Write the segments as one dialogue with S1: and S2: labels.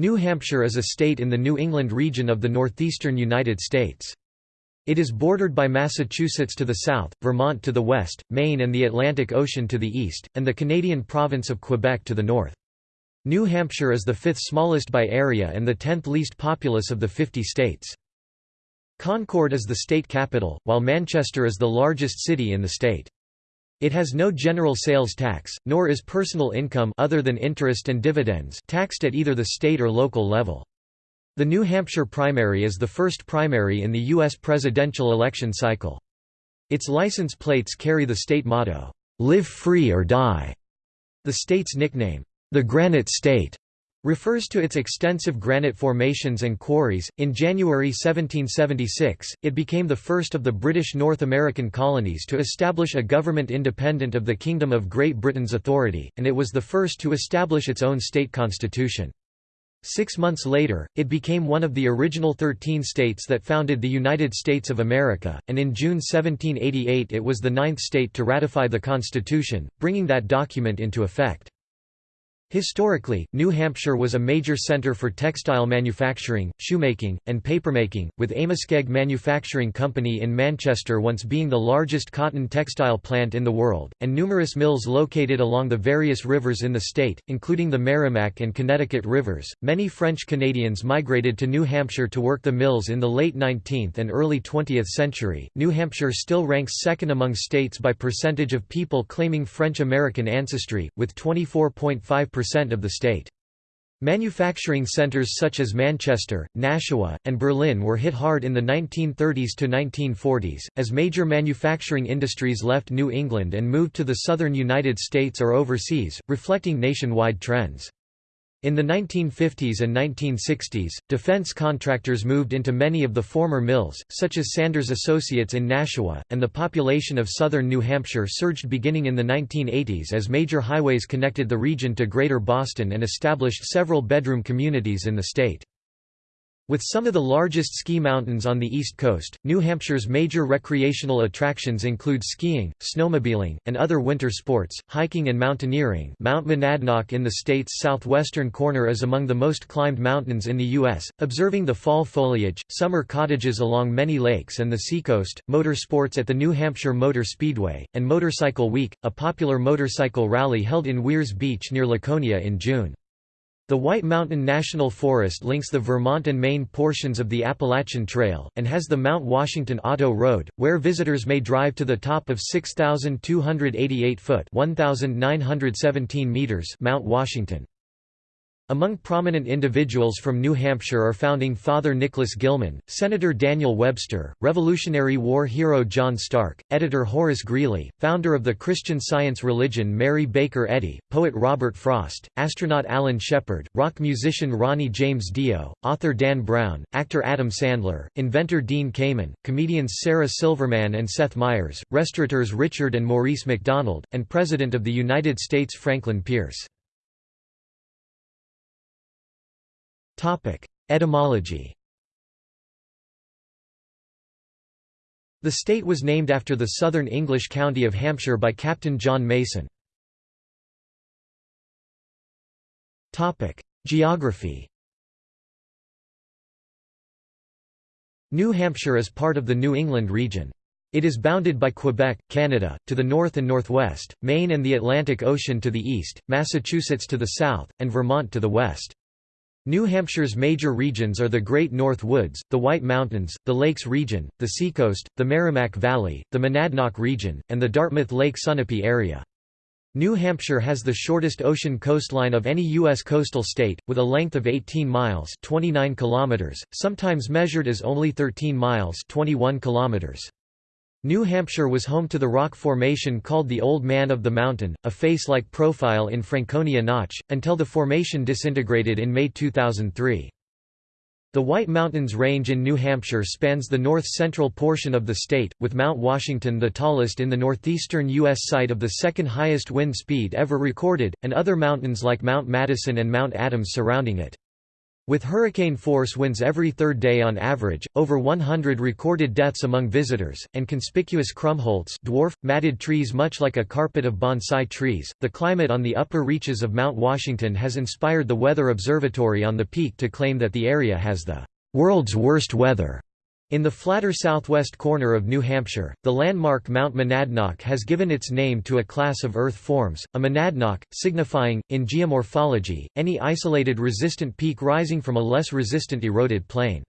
S1: New Hampshire is a state in the New England region of the northeastern United States. It is bordered by Massachusetts to the south, Vermont to the west, Maine and the Atlantic Ocean to the east, and the Canadian province of Quebec to the north. New Hampshire is the fifth smallest by area and the tenth least populous of the 50 states. Concord is the state capital, while Manchester is the largest city in the state. It has no general sales tax, nor is personal income other than interest and dividends taxed at either the state or local level. The New Hampshire primary is the first primary in the U.S. presidential election cycle. Its license plates carry the state motto, "'Live Free or Die'". The state's nickname, "'the Granite State' refers to its extensive granite formations and quarries. In January 1776, it became the first of the British North American colonies to establish a government independent of the Kingdom of Great Britain's authority, and it was the first to establish its own state constitution. Six months later, it became one of the original 13 states that founded the United States of America, and in June 1788 it was the ninth state to ratify the Constitution, bringing that document into effect. Historically, New Hampshire was a major center for textile manufacturing, shoemaking, and papermaking, with Amoskeag Manufacturing Company in Manchester once being the largest cotton textile plant in the world, and numerous mills located along the various rivers in the state, including the Merrimack and Connecticut rivers. Many French Canadians migrated to New Hampshire to work the mills in the late 19th and early 20th century. New Hampshire still ranks second among states by percentage of people claiming French American ancestry, with 24.5% of the state. Manufacturing centers such as Manchester, Nashua, and Berlin were hit hard in the 1930s to 1940s, as major manufacturing industries left New England and moved to the southern United States or overseas, reflecting nationwide trends. In the 1950s and 1960s, defense contractors moved into many of the former mills, such as Sanders Associates in Nashua, and the population of southern New Hampshire surged beginning in the 1980s as major highways connected the region to Greater Boston and established several bedroom communities in the state. With some of the largest ski mountains on the East Coast, New Hampshire's major recreational attractions include skiing, snowmobiling, and other winter sports, hiking and mountaineering Mount Monadnock in the state's southwestern corner is among the most climbed mountains in the U.S., observing the fall foliage, summer cottages along many lakes and the seacoast, motor sports at the New Hampshire Motor Speedway, and Motorcycle Week, a popular motorcycle rally held in Weirs Beach near Laconia in June. The White Mountain National Forest links the Vermont and Maine portions of the Appalachian Trail, and has the Mount Washington Auto Road, where visitors may drive to the top of 6,288-foot Mount Washington. Among prominent individuals from New Hampshire are founding Father Nicholas Gilman, Senator Daniel Webster, Revolutionary War hero John Stark, editor Horace Greeley, founder of the Christian Science religion Mary Baker Eddy, poet Robert Frost, astronaut Alan Shepard, rock musician Ronnie James Dio, author Dan Brown, actor Adam Sandler, inventor Dean Kamen, comedians Sarah Silverman and Seth Meyers, restaurateurs Richard and Maurice McDonald, and President of the United States Franklin Pierce. Etymology The state was named after the southern English county of Hampshire by Captain John Mason. Geography New Hampshire is part of the New England region. It is bounded by Quebec, Canada, to the north and northwest, Maine and the Atlantic Ocean to the east, Massachusetts to the south, and Vermont to the west. New Hampshire's major regions are the Great North Woods, the White Mountains, the Lakes region, the Seacoast, the Merrimack Valley, the Monadnock region, and the Dartmouth Lake Sunapee area. New Hampshire has the shortest ocean coastline of any U.S. coastal state, with a length of 18 miles 29 kilometers, sometimes measured as only 13 miles 21 kilometers. New Hampshire was home to the rock formation called the Old Man of the Mountain, a face-like profile in Franconia Notch, until the formation disintegrated in May 2003. The White Mountains Range in New Hampshire spans the north-central portion of the state, with Mount Washington the tallest in the northeastern U.S. site of the second highest wind speed ever recorded, and other mountains like Mount Madison and Mount Adams surrounding it. With hurricane force winds every third day on average, over 100 recorded deaths among visitors, and conspicuous krummholz dwarf, matted trees much like a carpet of bonsai trees, the climate on the upper reaches of Mount Washington has inspired the Weather Observatory on the peak to claim that the area has the "...world's worst weather." In the flatter southwest corner of New Hampshire, the landmark Mount Monadnock has given its name to a class of earth forms, a monadnock, signifying, in geomorphology, any isolated resistant peak rising from a less resistant eroded plain.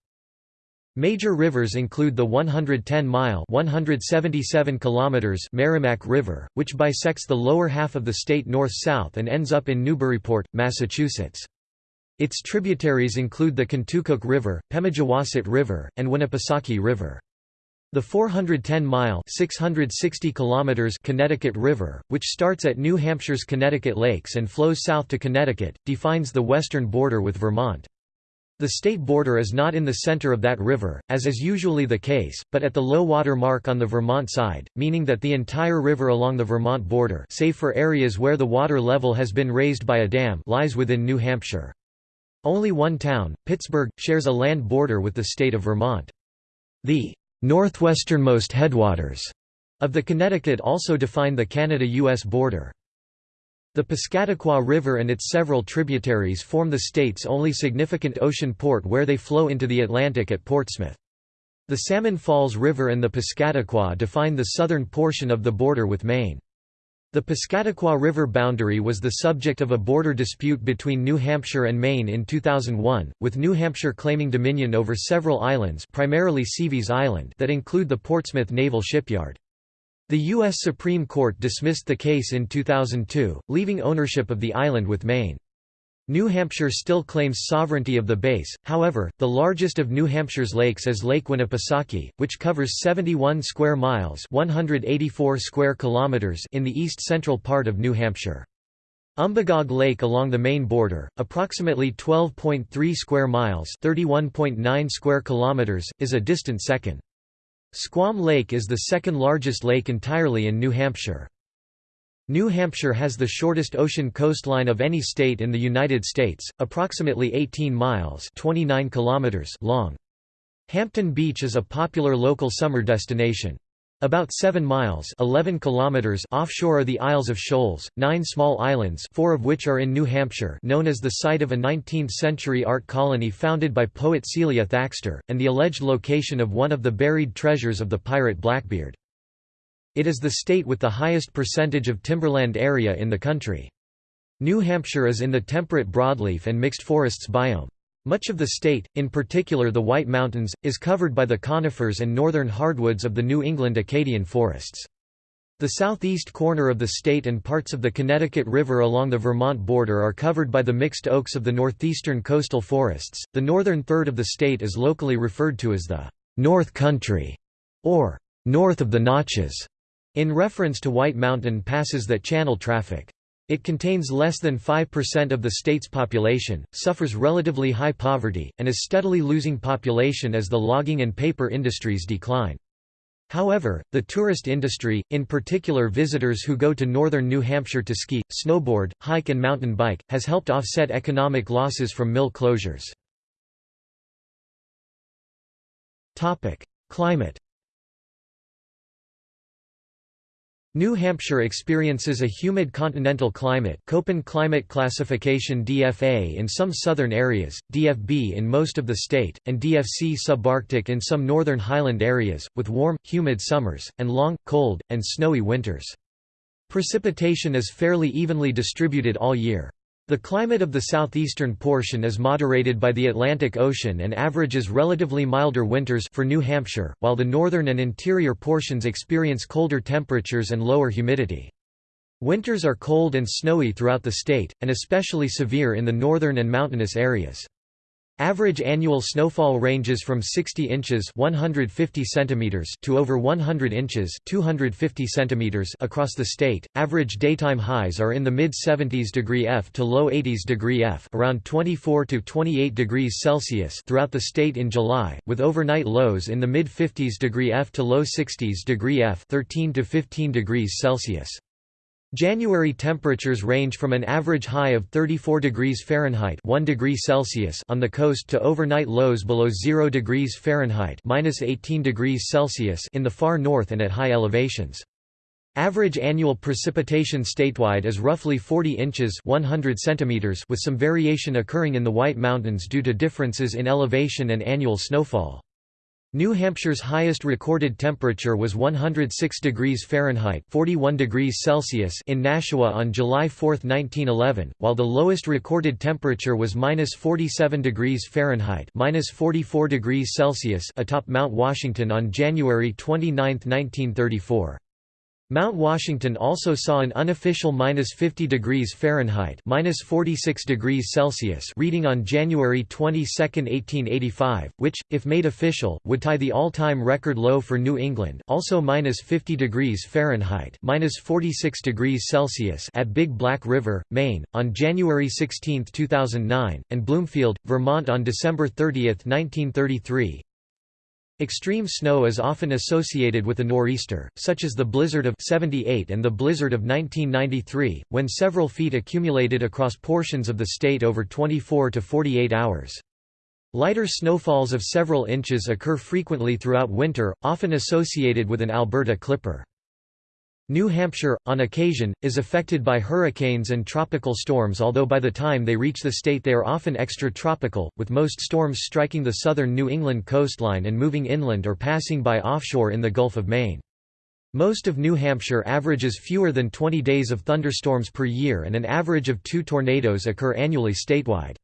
S1: Major rivers include the 110-mile (177 kilometers) Merrimack River, which bisects the lower half of the state north-south and ends up in Newburyport, Massachusetts. Its tributaries include the Contoocook River, Pemigewasset River, and Winnipesaukee River. The 410-mile (660 kilometers) Connecticut River, which starts at New Hampshire's Connecticut Lakes and flows south to Connecticut, defines the western border with Vermont. The state border is not in the center of that river, as is usually the case, but at the low water mark on the Vermont side, meaning that the entire river along the Vermont border save for areas where the water level has been raised by a dam lies within New Hampshire. Only one town, Pittsburgh, shares a land border with the state of Vermont. The northwesternmost headwaters of the Connecticut also define the Canada-US border. The Piscataqua River and its several tributaries form the state's only significant ocean port where they flow into the Atlantic at Portsmouth. The Salmon Falls River and the Piscataqua define the southern portion of the border with Maine. The Piscataqua River boundary was the subject of a border dispute between New Hampshire and Maine in 2001, with New Hampshire claiming dominion over several islands primarily Seaveys Island that include the Portsmouth Naval Shipyard. The U.S. Supreme Court dismissed the case in 2002, leaving ownership of the island with Maine. New Hampshire still claims sovereignty of the base, however, the largest of New Hampshire's lakes is Lake Winnipesaukee, which covers 71 square miles 184 square kilometers in the east-central part of New Hampshire. Umbagog Lake along the Maine border, approximately 12.3 square miles 31.9 square kilometers, is a distant second. Squam Lake is the second largest lake entirely in New Hampshire. New Hampshire has the shortest ocean coastline of any state in the United States, approximately 18 miles 29 kilometers long. Hampton Beach is a popular local summer destination. About 7 miles 11 kilometers offshore are the Isles of Shoals, nine small islands four of which are in New Hampshire known as the site of a 19th-century art colony founded by poet Celia Thaxter, and the alleged location of one of the buried treasures of the pirate Blackbeard. It is the state with the highest percentage of timberland area in the country. New Hampshire is in the temperate broadleaf and mixed forests biome. Much of the state, in particular the White Mountains, is covered by the conifers and northern hardwoods of the New England Acadian forests. The southeast corner of the state and parts of the Connecticut River along the Vermont border are covered by the mixed oaks of the northeastern coastal forests. The northern third of the state is locally referred to as the North Country or north of the Notches. In reference to White Mountain passes that channel traffic. It contains less than 5% of the state's population, suffers relatively high poverty, and is steadily losing population as the logging and paper industries decline. However, the tourist industry, in particular visitors who go to northern New Hampshire to ski, snowboard, hike and mountain bike, has helped offset economic losses from mill closures. Climate New Hampshire experiences a humid continental climate Köppen climate classification DFA in some southern areas, DFB in most of the state, and DFC subarctic in some northern highland areas, with warm, humid summers, and long, cold, and snowy winters. Precipitation is fairly evenly distributed all year. The climate of the southeastern portion is moderated by the Atlantic Ocean and averages relatively milder winters for New Hampshire, while the northern and interior portions experience colder temperatures and lower humidity. Winters are cold and snowy throughout the state, and especially severe in the northern and mountainous areas. Average annual snowfall ranges from 60 inches 150 centimeters to over 100 inches 250 centimeters across the state. Average daytime highs are in the mid 70s degree F to low 80s degree F, around 24 to 28 degrees Celsius throughout the state in July, with overnight lows in the mid 50s degree F to low 60s degree F, 13 to 15 degrees Celsius. January temperatures range from an average high of 34 degrees Fahrenheit 1 degree Celsius on the coast to overnight lows below 0 degrees Fahrenheit minus 18 degrees Celsius in the far north and at high elevations. Average annual precipitation statewide is roughly 40 inches 100 centimeters with some variation occurring in the White Mountains due to differences in elevation and annual snowfall. New Hampshire's highest recorded temperature was 106 degrees Fahrenheit 41 degrees Celsius in Nashua on July 4, 1911, while the lowest recorded temperature was minus 47 degrees Fahrenheit minus 44 degrees Celsius atop Mount Washington on January 29, 1934. Mount Washington also saw an unofficial minus 50 degrees Fahrenheit minus 46 degrees Celsius reading on January 22, 1885, which, if made official, would tie the all-time record low for New England, also minus 50 degrees Fahrenheit minus 46 degrees Celsius at Big Black River, Maine, on January 16, 2009, and Bloomfield, Vermont on December 30, 1933. Extreme snow is often associated with a nor'easter, such as the blizzard of 78 and the blizzard of 1993, when several feet accumulated across portions of the state over 24 to 48 hours. Lighter snowfalls of several inches occur frequently throughout winter, often associated with an Alberta clipper. New Hampshire, on occasion, is affected by hurricanes and tropical storms although by the time they reach the state they are often extratropical, with most storms striking the southern New England coastline and moving inland or passing by offshore in the Gulf of Maine. Most of New Hampshire averages fewer than 20 days of thunderstorms per year and an average of two tornadoes occur annually statewide.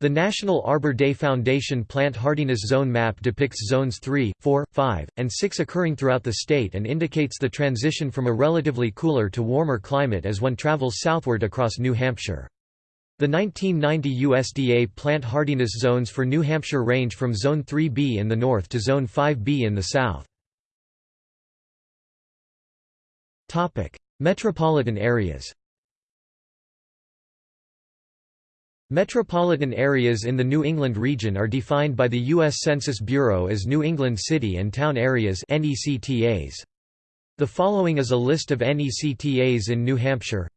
S1: The National Arbor Day Foundation Plant Hardiness Zone map depicts zones 3, 4, 5, and 6 occurring throughout the state and indicates the transition from a relatively cooler to warmer climate as one travels southward across New Hampshire. The 1990 USDA plant hardiness zones for New Hampshire range from Zone 3B in the north to Zone 5B in the south. Metropolitan areas Metropolitan areas in the New England region are defined by the U.S. Census Bureau as New England City and Town Areas (NECTAs). The following is a list of NECTAs in New Hampshire.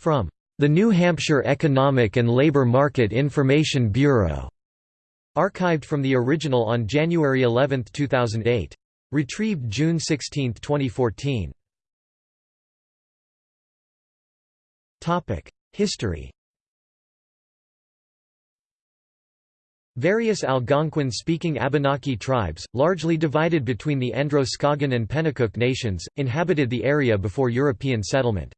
S1: From the New Hampshire Economic and Labor Market Information Bureau. Archived from the original on January 11, 2008. Retrieved June 16, 2014. History Various Algonquin-speaking Abenaki tribes, largely divided between the Androscoggin and Pennacook nations, inhabited the area before European settlement.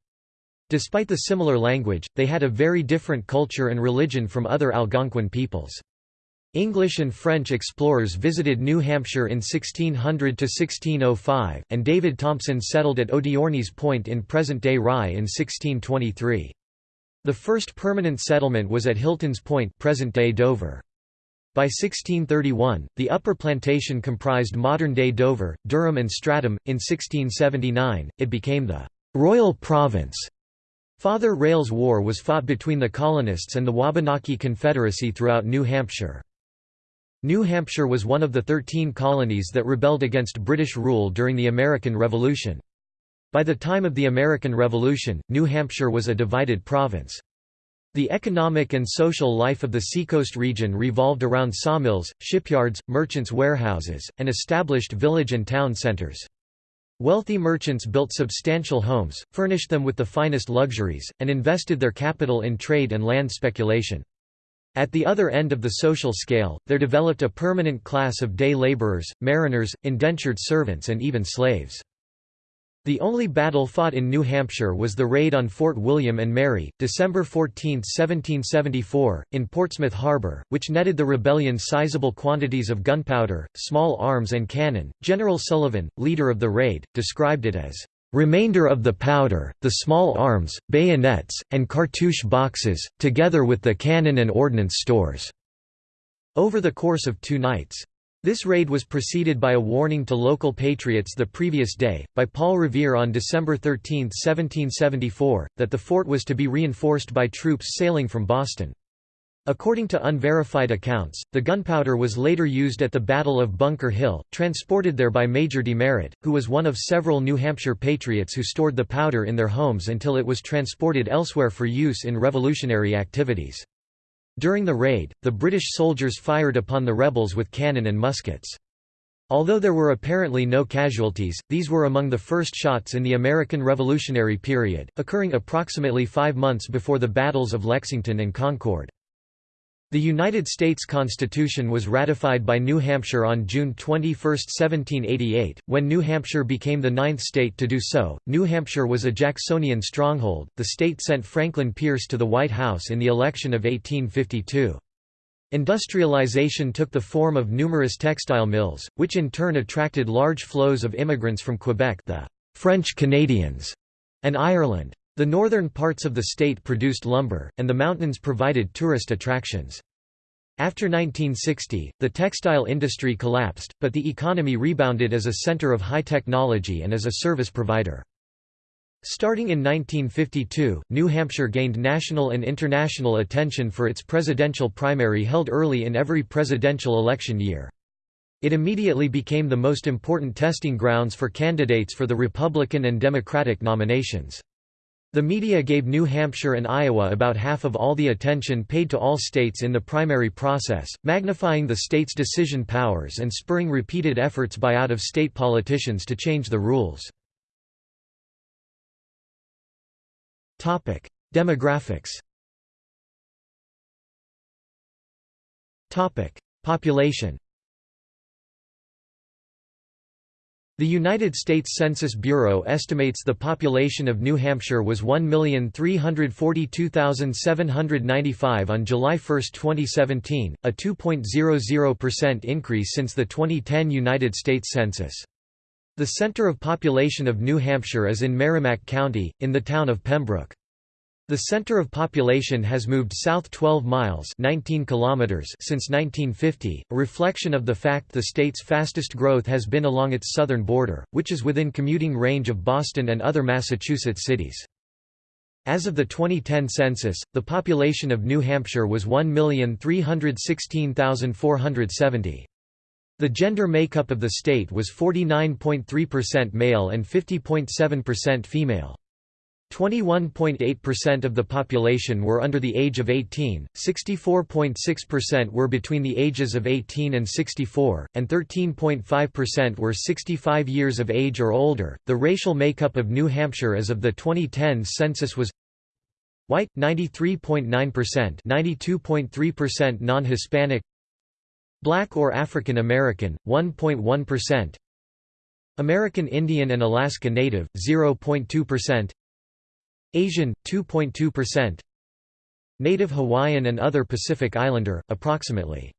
S1: Despite the similar language, they had a very different culture and religion from other Algonquin peoples. English and French explorers visited New Hampshire in 1600–1605, and David Thompson settled at Odiorne's Point in present-day Rye in 1623. The first permanent settlement was at Hilton's Point present-day Dover. By 1631, the upper plantation comprised modern-day Dover, Durham and Stratham. In 1679, it became the «Royal Province». Father Rale's War was fought between the colonists and the Wabanaki Confederacy throughout New Hampshire. New Hampshire was one of the thirteen colonies that rebelled against British rule during the American Revolution. By the time of the American Revolution, New Hampshire was a divided province. The economic and social life of the seacoast region revolved around sawmills, shipyards, merchants' warehouses, and established village and town centers. Wealthy merchants built substantial homes, furnished them with the finest luxuries, and invested their capital in trade and land speculation. At the other end of the social scale, there developed a permanent class of day laborers, mariners, indentured servants and even slaves. The only battle fought in New Hampshire was the raid on Fort William and Mary, December 14, 1774, in Portsmouth Harbour, which netted the rebellion sizable quantities of gunpowder, small arms and cannon. General Sullivan, leader of the raid, described it as remainder of the powder, the small arms, bayonets, and cartouche boxes, together with the cannon and ordnance stores." Over the course of two nights. This raid was preceded by a warning to local patriots the previous day, by Paul Revere on December 13, 1774, that the fort was to be reinforced by troops sailing from Boston. According to unverified accounts, the gunpowder was later used at the Battle of Bunker Hill, transported there by Major Demerit, who was one of several New Hampshire patriots who stored the powder in their homes until it was transported elsewhere for use in revolutionary activities. During the raid, the British soldiers fired upon the rebels with cannon and muskets. Although there were apparently no casualties, these were among the first shots in the American Revolutionary period, occurring approximately five months before the battles of Lexington and Concord. The United States Constitution was ratified by New Hampshire on June 21, 1788, when New Hampshire became the ninth state to do so. New Hampshire was a Jacksonian stronghold. The state sent Franklin Pierce to the White House in the election of 1852. Industrialization took the form of numerous textile mills, which in turn attracted large flows of immigrants from Quebec, the French Canadians, and Ireland. The northern parts of the state produced lumber, and the mountains provided tourist attractions. After 1960, the textile industry collapsed, but the economy rebounded as a center of high technology and as a service provider. Starting in 1952, New Hampshire gained national and international attention for its presidential primary held early in every presidential election year. It immediately became the most important testing grounds for candidates for the Republican and Democratic nominations. The media gave New Hampshire and Iowa about half of all the attention paid to all states in the primary process, magnifying the states' decision powers and spurring repeated efforts by out-of-state politicians to change the rules. Demographics Population The United States Census Bureau estimates the population of New Hampshire was 1,342,795 on July 1, 2017, a 2.00% increase since the 2010 United States Census. The center of population of New Hampshire is in Merrimack County, in the town of Pembroke. The center of population has moved south 12 miles 19 kilometers since 1950, a reflection of the fact the state's fastest growth has been along its southern border, which is within commuting range of Boston and other Massachusetts cities. As of the 2010 census, the population of New Hampshire was 1,316,470. The gender makeup of the state was 49.3% male and 50.7% female. 21.8% of the population were under the age of 18, 64.6% were between the ages of 18 and 64, and 13.5% were 65 years of age or older. The racial makeup of New Hampshire as of the 2010 census was White 93.9%, 92.3% non-Hispanic Black or African American 1.1% American Indian and Alaska Native 0.2% Asian 2.2% Native Hawaiian and other Pacific Islander approximately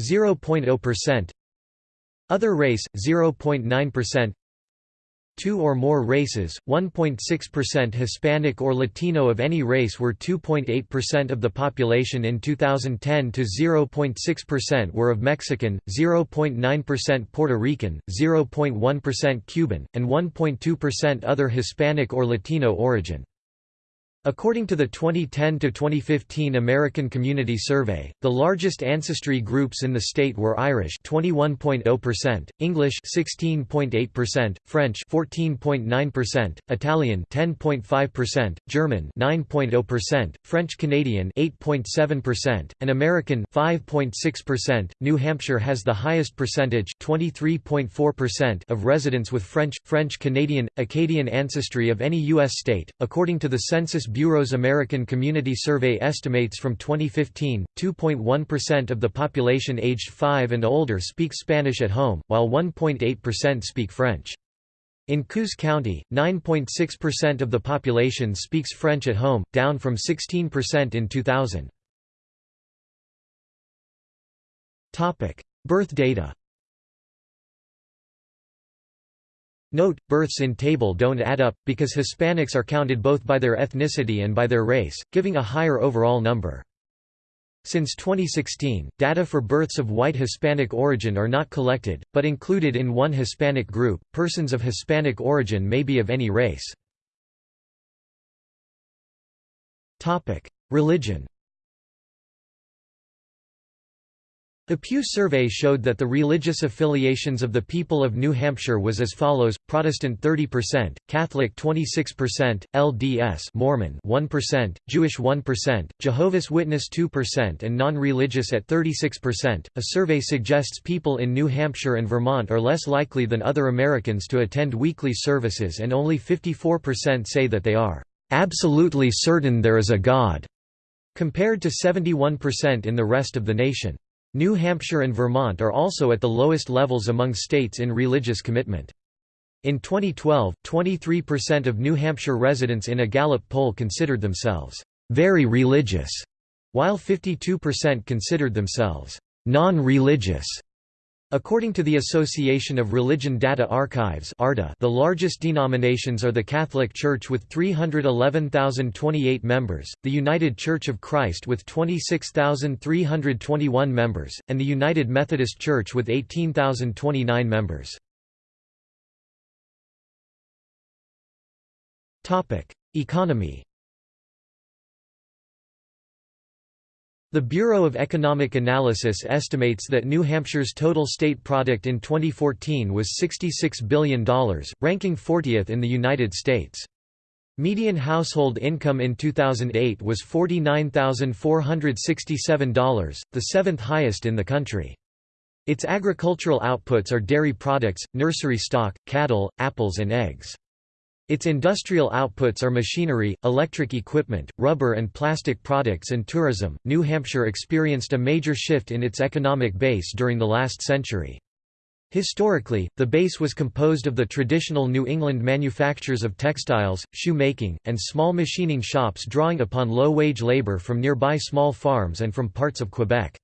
S1: 0.0% Other race 0.9% Two or more races, 1.6% Hispanic or Latino of any race were 2.8% of the population in 2010 to 0.6% were of Mexican, 0.9% Puerto Rican, 0.1% Cuban, and 1.2% other Hispanic or Latino origin. According to the 2010–2015 American Community Survey, the largest ancestry groups in the state were Irish 21.0%, English 16.8%, French 14.9%, Italian 10.5%, German 9.0%, French Canadian 8.7%, and American 5.6%. New Hampshire has the highest percentage 23.4% of residents with French, French Canadian, Acadian ancestry of any U.S. state, according to the Census Bureau's American Community Survey estimates from 2015, 2.1% of the population aged 5 and older speak Spanish at home, while 1.8% speak French. In Coos County, 9.6% of the population speaks French at home, down from 16% in 2000. Birth data Note, births in table don't add up, because Hispanics are counted both by their ethnicity and by their race, giving a higher overall number. Since 2016, data for births of white Hispanic origin are not collected, but included in one Hispanic group. Persons of Hispanic origin may be of any race. Religion. A Pew survey showed that the religious affiliations of the people of New Hampshire was as follows: Protestant 30%, Catholic 26%, LDS Mormon 1%, Jewish 1%, Jehovah's Witness 2% and non-religious at 36%. A survey suggests people in New Hampshire and Vermont are less likely than other Americans to attend weekly services and only 54% say that they are absolutely certain there is a God, compared to 71% in the rest of the nation. New Hampshire and Vermont are also at the lowest levels among states in religious commitment. In 2012, 23% of New Hampshire residents in a Gallup poll considered themselves very religious, while 52% considered themselves non-religious. According to the Association of Religion Data Archives the largest denominations are the Catholic Church with 311,028 members, the United Church of Christ with 26,321 members, and the United Methodist Church with 18,029 members. Economy The Bureau of Economic Analysis estimates that New Hampshire's total state product in 2014 was $66 billion, ranking 40th in the United States. Median household income in 2008 was $49,467, the seventh highest in the country. Its agricultural outputs are dairy products, nursery stock, cattle, apples and eggs. Its industrial outputs are machinery, electric equipment, rubber and plastic products and tourism. New Hampshire experienced a major shift in its economic base during the last century. Historically, the base was composed of the traditional New England manufactures of textiles, shoemaking, and small machining shops drawing upon low-wage labor from nearby small farms and from parts of Quebec.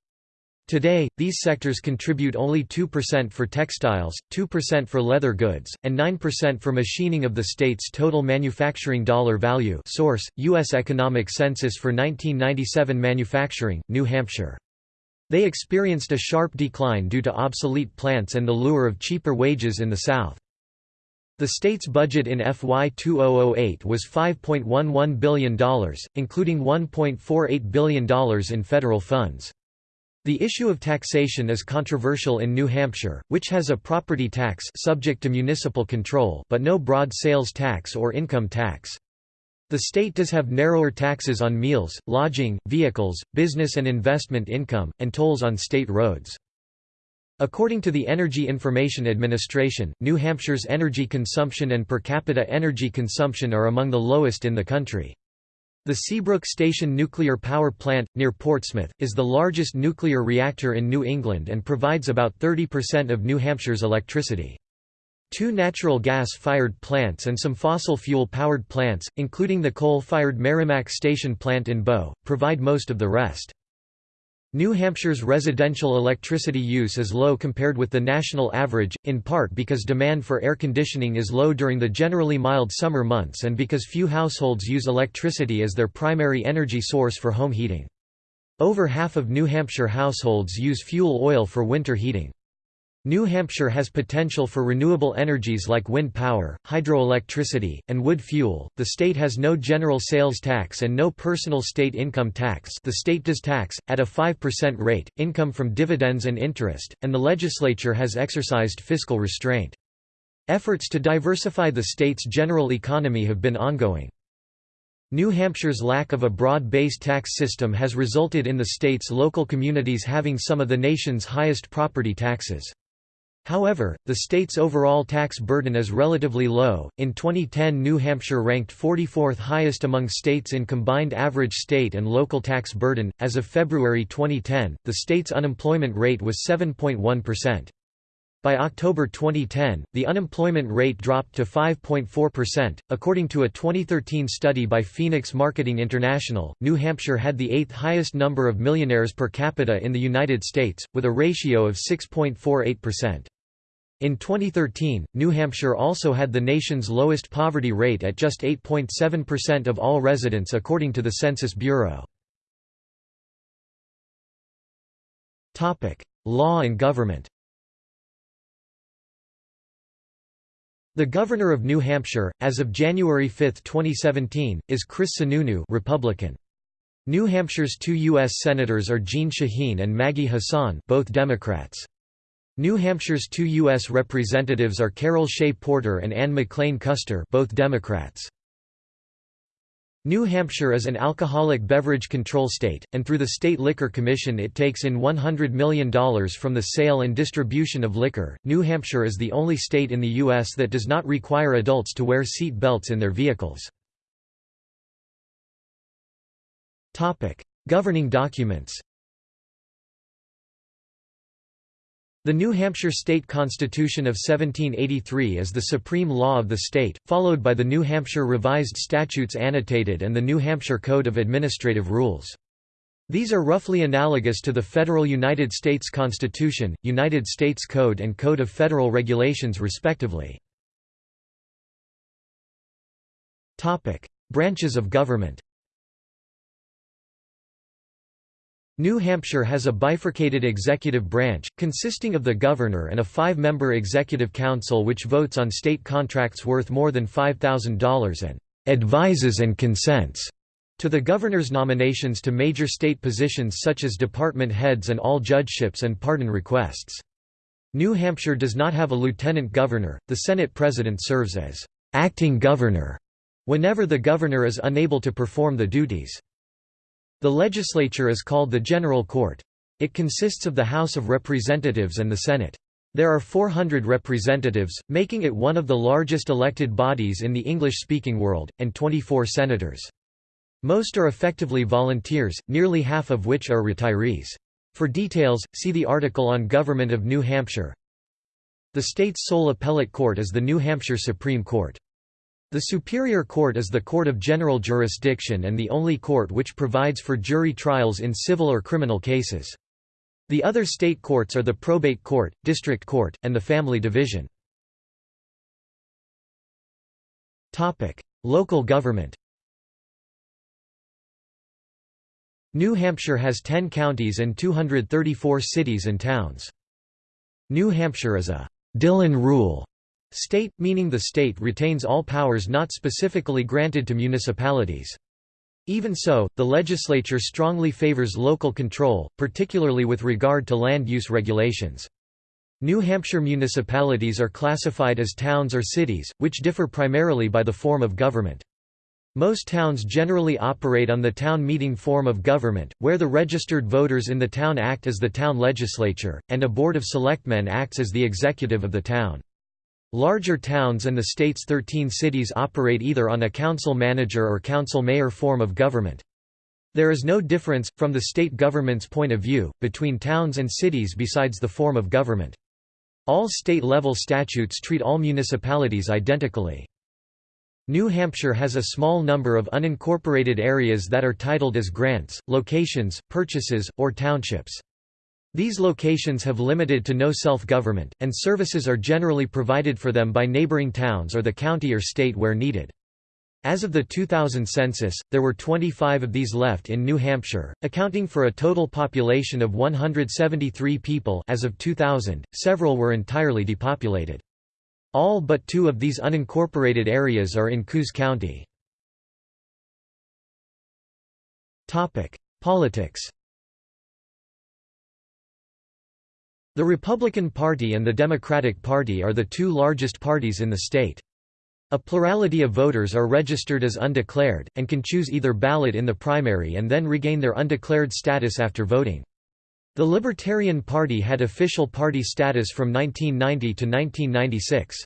S1: Today, these sectors contribute only 2% for textiles, 2% for leather goods, and 9% for machining of the state's total manufacturing dollar value source, U.S. Economic Census for 1997 Manufacturing, New Hampshire. They experienced a sharp decline due to obsolete plants and the lure of cheaper wages in the South. The state's budget in FY 2008 was $5.11 billion, including $1.48 billion in federal funds. The issue of taxation is controversial in New Hampshire, which has a property tax subject to municipal control but no broad sales tax or income tax. The state does have narrower taxes on meals, lodging, vehicles, business and investment income, and tolls on state roads. According to the Energy Information Administration, New Hampshire's energy consumption and per capita energy consumption are among the lowest in the country. The Seabrook Station nuclear power plant, near Portsmouth, is the largest nuclear reactor in New England and provides about 30% of New Hampshire's electricity. Two natural gas-fired plants and some fossil fuel-powered plants, including the coal-fired Merrimack Station plant in Bow, provide most of the rest. New Hampshire's residential electricity use is low compared with the national average, in part because demand for air conditioning is low during the generally mild summer months and because few households use electricity as their primary energy source for home heating. Over half of New Hampshire households use fuel oil for winter heating. New Hampshire has potential for renewable energies like wind power, hydroelectricity, and wood fuel. The state has no general sales tax and no personal state income tax. The state does tax, at a 5% rate, income from dividends and interest, and the legislature has exercised fiscal restraint. Efforts to diversify the state's general economy have been ongoing. New Hampshire's lack of a broad-based tax system has resulted in the state's local communities having some of the nation's highest property taxes. However, the state's overall tax burden is relatively low. In 2010, New Hampshire ranked 44th highest among states in combined average state and local tax burden. As of February 2010, the state's unemployment rate was 7.1%. By October 2010, the unemployment rate dropped to 5.4%. According to a 2013 study by Phoenix Marketing International, New Hampshire had the eighth highest number of millionaires per capita in the United States, with a ratio of 6.48%. In 2013, New Hampshire also had the nation's lowest poverty rate at just 8.7% of all residents according to the Census Bureau. Law and government The Governor of New Hampshire, as of January 5, 2017, is Chris Sununu Republican. New Hampshire's two U.S. Senators are Jeanne Shaheen and Maggie Hassan both Democrats. New Hampshire's two U.S. Representatives are Carol Shea Porter and Ann McLane Kuster both Democrats. New Hampshire is an alcoholic beverage control state, and through the State Liquor Commission it takes in $100 million from the sale and distribution of liquor. New Hampshire is the only state in the U.S. that does not require adults to wear seat belts in their vehicles. Governing documents The New Hampshire State Constitution of 1783 is the supreme law of the state, followed by the New Hampshire Revised Statutes Annotated and the New Hampshire Code of Administrative Rules. These are roughly analogous to the federal United States Constitution, United States Code and Code of Federal Regulations respectively. Branches of government New Hampshire has a bifurcated executive branch, consisting of the governor and a five-member executive council which votes on state contracts worth more than $5,000 and «advises and consents» to the governor's nominations to major state positions such as department heads and all judgeships and pardon requests. New Hampshire does not have a lieutenant governor, the Senate president serves as «acting governor» whenever the governor is unable to perform the duties. The legislature is called the General Court. It consists of the House of Representatives and the Senate. There are 400 representatives, making it one of the largest elected bodies in the English-speaking world, and 24 senators. Most are effectively volunteers, nearly half of which are retirees. For details, see the article on Government of New Hampshire. The state's sole appellate court is the New Hampshire Supreme Court. The Superior Court is the court of general jurisdiction and the only court which provides for jury trials in civil or criminal cases. The other state courts are the probate court, district court, and the family division. Local government New Hampshire has 10 counties and 234 cities and towns. New Hampshire is a Dillon rule State, meaning the state retains all powers not specifically granted to municipalities. Even so, the legislature strongly favors local control, particularly with regard to land use regulations. New Hampshire municipalities are classified as towns or cities, which differ primarily by the form of government. Most towns generally operate on the town meeting form of government, where the registered voters in the town act as the town legislature, and a board of selectmen acts as the executive of the town. Larger towns and the state's 13 cities operate either on a council-manager or council-mayor form of government. There is no difference, from the state government's point of view, between towns and cities besides the form of government. All state-level statutes treat all municipalities identically. New Hampshire has a small number of unincorporated areas that are titled as grants, locations, purchases, or townships. These locations have limited to no self-government, and services are generally provided for them by neighboring towns or the county or state where needed. As of the 2000 census, there were 25 of these left in New Hampshire, accounting for a total population of 173 people as of 2000. Several were entirely depopulated. All but two of these unincorporated areas are in Coos County. Politics The Republican Party and the Democratic Party are the two largest parties in the state. A plurality of voters are registered as undeclared, and can choose either ballot in the primary and then regain their undeclared status after voting. The Libertarian Party had official party status from 1990 to 1996.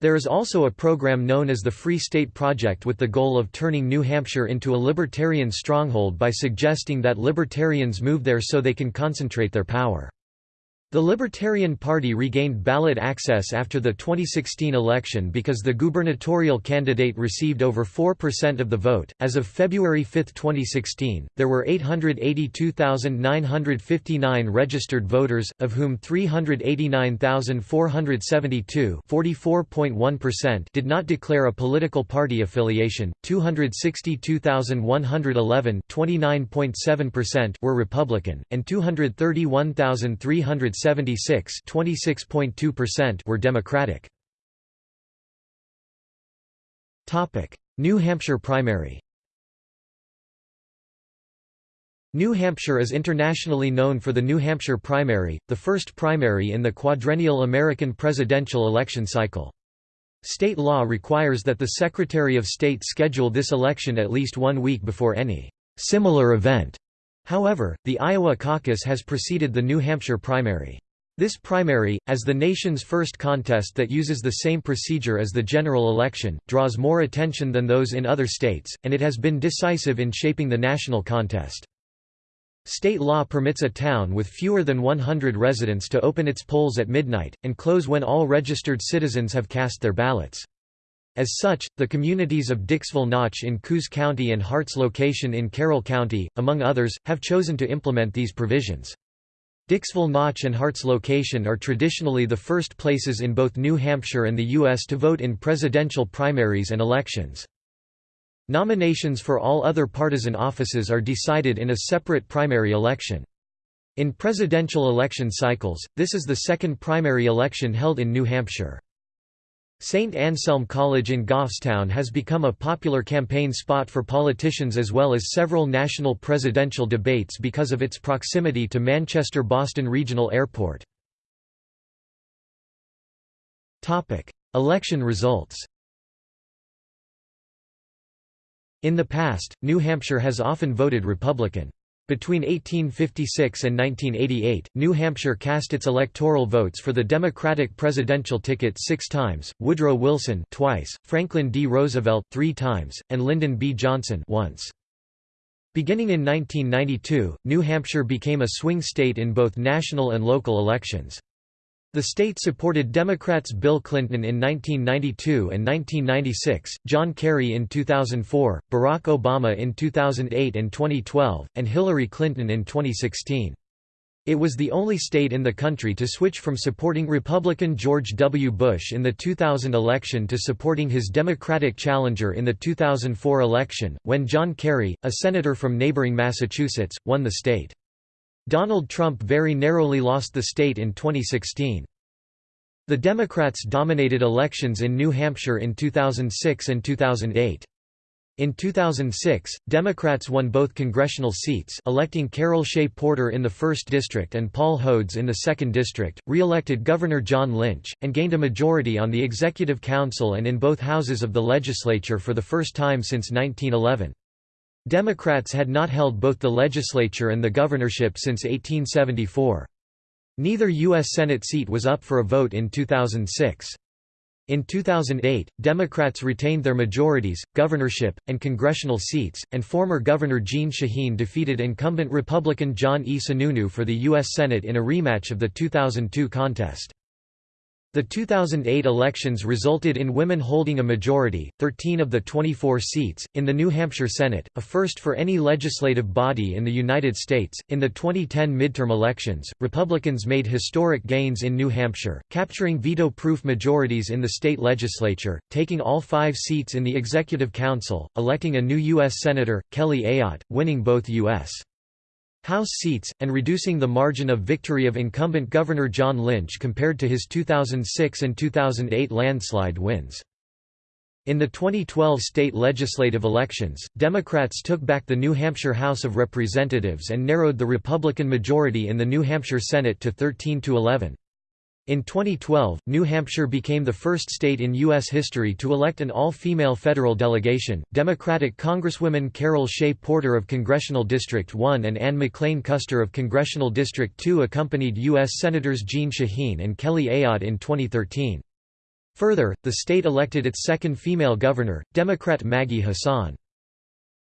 S1: There is also a program known as the Free State Project with the goal of turning New Hampshire into a libertarian stronghold by suggesting that libertarians move there so they can concentrate their power. The Libertarian Party regained ballot access after the 2016 election because the gubernatorial candidate received over 4% of the vote. As of February 5, 2016, there were 882,959 registered voters, of whom 389,472 (44.1%) did not declare a political party affiliation, 262,111 (29.7%) were Republican, and 231,300 76 were Democratic. Topic: New Hampshire primary New Hampshire is internationally known for the New Hampshire primary, the first primary in the quadrennial American presidential election cycle. State law requires that the Secretary of State schedule this election at least one week before any similar event. However, the Iowa caucus has preceded the New Hampshire primary. This primary, as the nation's first contest that uses the same procedure as the general election, draws more attention than those in other states, and it has been decisive in shaping the national contest. State law permits a town with fewer than 100 residents to open its polls at midnight, and close when all registered citizens have cast their ballots. As such, the communities of Dixville Notch in Coos County and Harts Location in Carroll County, among others, have chosen to implement these provisions. Dixville Notch and Harts Location are traditionally the first places in both New Hampshire and the U.S. to vote in presidential primaries and elections. Nominations for all other partisan offices are decided in a separate primary election. In presidential election cycles, this is the second primary election held in New Hampshire. St. Anselm College in Goffstown has become a popular campaign spot for politicians as well as several national presidential debates because of its proximity to Manchester-Boston Regional Airport. Election results In the past, New Hampshire has often voted Republican. Between 1856 and 1988, New Hampshire cast its electoral votes for the Democratic presidential ticket six times, Woodrow Wilson twice, Franklin D. Roosevelt three times, and Lyndon B. Johnson once. Beginning in 1992, New Hampshire became a swing state in both national and local elections. The state supported Democrats Bill Clinton in 1992 and 1996, John Kerry in 2004, Barack Obama in 2008 and 2012, and Hillary Clinton in 2016. It was the only state in the country to switch from supporting Republican George W. Bush in the 2000 election to supporting his Democratic challenger in the 2004 election, when John Kerry, a senator from neighboring Massachusetts, won the state. Donald Trump very narrowly lost the state in 2016. The Democrats dominated elections in New Hampshire in 2006 and 2008. In 2006, Democrats won both congressional seats electing Carol Shea Porter in the 1st District and Paul Hodes in the 2nd District, re-elected Governor John Lynch, and gained a majority on the Executive Council and in both houses of the legislature for the first time since 1911. Democrats had not held both the legislature and the governorship since 1874. Neither U.S. Senate seat was up for a vote in 2006. In 2008, Democrats retained their majorities, governorship, and congressional seats, and former Governor Jeanne Shaheen defeated incumbent Republican John E. Sununu for the U.S. Senate in a rematch of the 2002 contest. The 2008 elections resulted in women holding a majority, 13 of the 24 seats, in the New Hampshire Senate, a first for any legislative body in the United States. In the 2010 midterm elections, Republicans made historic gains in New Hampshire, capturing veto proof majorities in the state legislature, taking all five seats in the Executive Council, electing a new U.S. Senator, Kelly Ayotte, winning both U.S. House seats, and reducing the margin of victory of incumbent Governor John Lynch compared to his 2006 and 2008 landslide wins. In the 2012 state legislative elections, Democrats took back the New Hampshire House of Representatives and narrowed the Republican majority in the New Hampshire Senate to 13 to 11. In 2012, New Hampshire became the first state in U.S. history to elect an all-female federal delegation. Democratic Congresswomen Carol Shea Porter of Congressional District 1 and Ann McLane Kuster of Congressional District 2 accompanied U.S. Senators Jeanne Shaheen and Kelly Ayotte in 2013. Further, the state elected its second female governor, Democrat Maggie Hassan.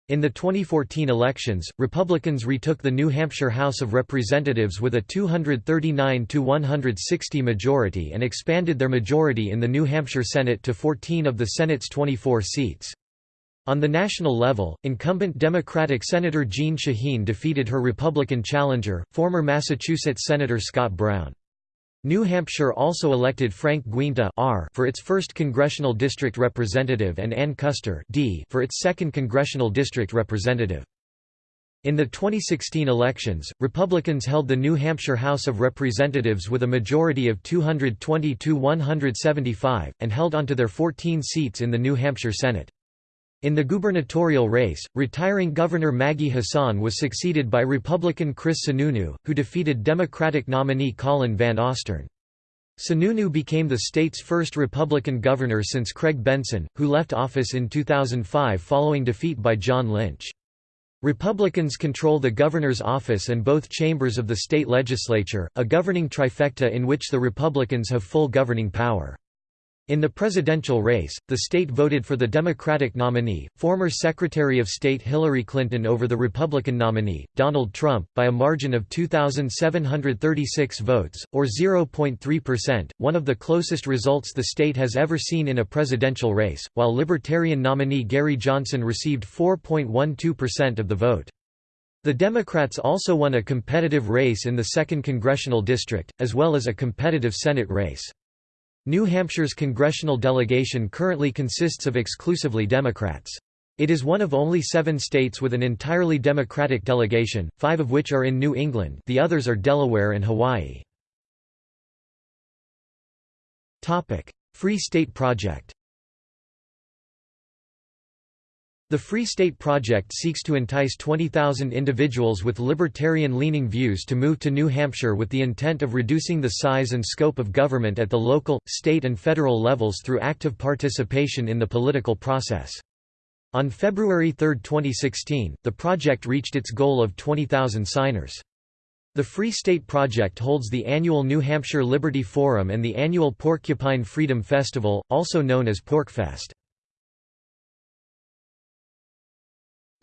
S1: In the 2014 elections, Republicans retook the New Hampshire House of Representatives with a 239–160 majority and expanded their majority in the New Hampshire Senate to 14 of the Senate's 24 seats. On the national level, incumbent Democratic Senator Jeanne Shaheen defeated her Republican challenger, former Massachusetts Senator Scott Brown. New Hampshire also elected Frank Guinta R for its 1st congressional district representative and Ann Kuster D for its 2nd congressional district representative. In the 2016 elections, Republicans held the New Hampshire House of Representatives with a majority of 220 to 175, and held onto their 14 seats in the New Hampshire Senate. In the gubernatorial race, retiring Governor Maggie Hassan was succeeded by Republican Chris Sununu, who defeated Democratic nominee Colin Van Ostern. Sununu became the state's first Republican governor since Craig Benson, who left office in 2005 following defeat by John Lynch. Republicans control the governor's office and both chambers of the state legislature, a governing trifecta in which the Republicans have full governing power. In the presidential race, the state voted for the Democratic nominee, former Secretary of State Hillary Clinton over the Republican nominee, Donald Trump, by a margin of 2,736 votes, or 0.3%, one of the closest results the state has ever seen in a presidential race, while Libertarian nominee Gary Johnson received 4.12% of the vote. The Democrats also won a competitive race in the 2nd Congressional District, as well as a competitive Senate race. New Hampshire's congressional delegation currently consists of exclusively Democrats. It is one of only seven states with an entirely Democratic delegation, five of which are in New England the others are Delaware and Hawaii. Free State Project The Free State Project seeks to entice 20,000 individuals with libertarian-leaning views to move to New Hampshire with the intent of reducing the size and scope of government at the local, state and federal levels through active participation in the political process. On February 3, 2016, the project reached its goal of 20,000 signers. The Free State Project holds the annual New Hampshire Liberty Forum and the annual Porcupine Freedom Festival, also known as PorcFest.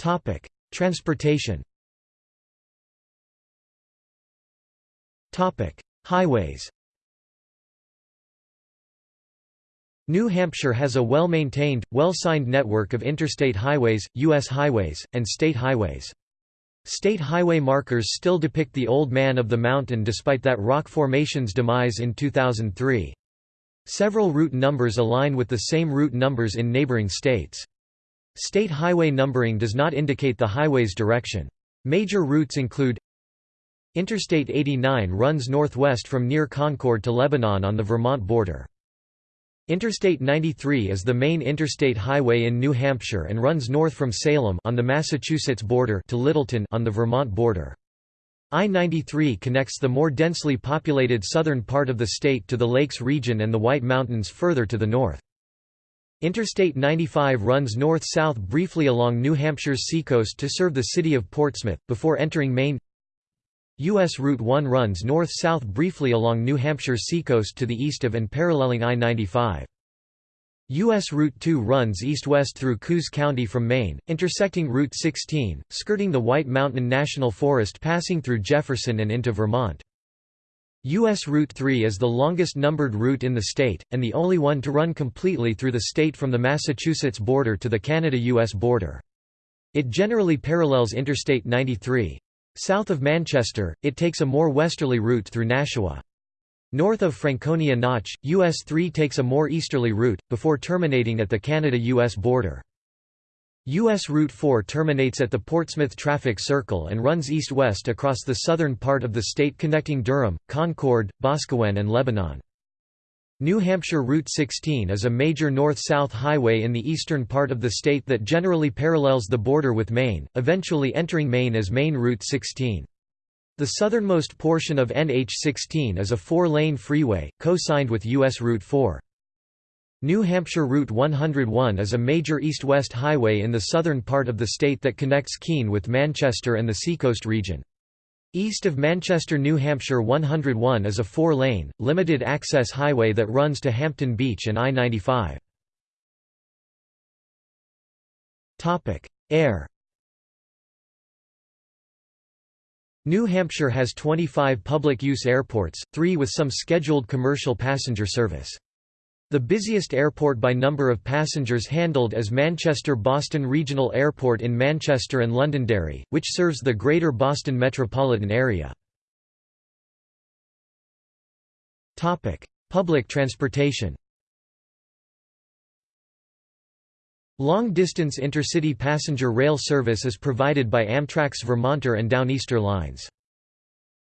S1: Topic: Transportation. Topic: Highways. New Hampshire has a well-maintained, well-signed network of interstate highways, U.S. highways, and state highways. State highway markers still depict the Old Man of the Mountain despite that rock formation's demise in 2003. Several route numbers align with the same route numbers in neighboring states. State highway numbering does not indicate the highway's direction. Major routes include Interstate 89 runs northwest from near Concord to Lebanon on the Vermont border. Interstate 93 is the main interstate highway in New Hampshire and runs north from Salem on the Massachusetts border to Littleton on the Vermont border. I-93 connects the more densely populated southern part of the state to the Lakes region and the White Mountains further to the north. Interstate 95 runs north-south briefly along New Hampshire's seacoast to serve the city of Portsmouth, before entering Maine. U.S. Route 1 runs north-south briefly along New Hampshire's seacoast to the east of and paralleling I-95. U.S. Route 2 runs east-west through Coos County from Maine, intersecting Route 16, skirting the White Mountain National Forest passing through Jefferson and into Vermont. U.S. Route 3 is the longest numbered route in the state, and the only one to run completely through the state from the Massachusetts border to the Canada-U.S. border. It generally parallels Interstate 93. South of Manchester, it takes a more westerly route through Nashua. North of Franconia Notch, US 3 takes a more easterly route, before terminating at the Canada-US border. U.S. Route 4 terminates at the Portsmouth Traffic Circle and runs east-west across the southern part of the state connecting Durham, Concord, Boscawen and Lebanon. New Hampshire Route 16 is a major north-south highway in the eastern part of the state that generally parallels the border with Maine, eventually entering Maine as Maine Route 16. The southernmost portion of NH16 is a four-lane freeway, co-signed with U.S. Route 4. New Hampshire Route 101 is a major east-west highway in the southern part of the state that connects Keene with Manchester and the Seacoast region. East of Manchester New Hampshire 101 is a four-lane, limited-access highway that runs to Hampton Beach and I-95. Air New Hampshire has 25 public-use airports, three with some scheduled commercial passenger service. The busiest airport by number of passengers handled is Manchester-Boston Regional Airport in Manchester and Londonderry, which serves the Greater Boston metropolitan area. Public transportation Long-distance intercity passenger rail service is provided by Amtrak's Vermonter and Downeaster lines.